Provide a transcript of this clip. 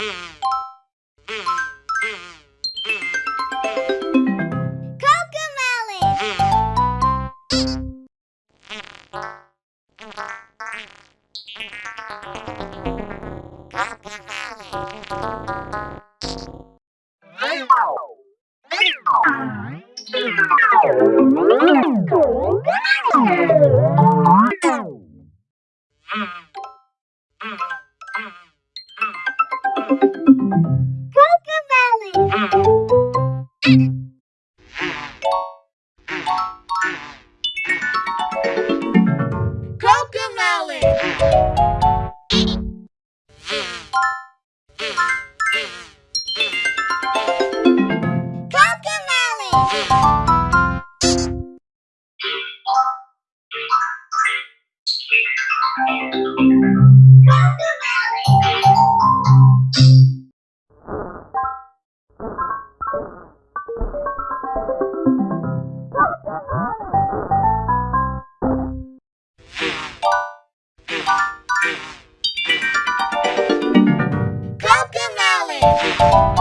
Wow. Coca Coca Coca Thank you. Thank you.